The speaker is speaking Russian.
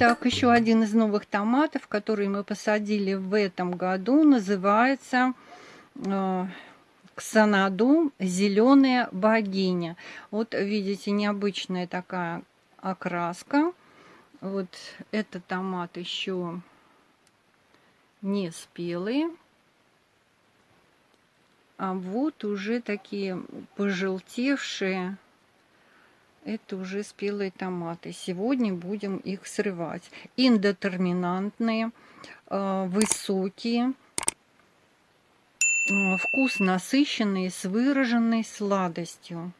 Итак, еще один из новых томатов, который мы посадили в этом году, называется э, Ксанаду «Зеленая богиня». Вот видите, необычная такая окраска. Вот этот томат еще не спелый. А вот уже такие пожелтевшие это уже спелые томаты. Сегодня будем их срывать. Индетерминантные, э, высокие, вкус насыщенный, с выраженной сладостью.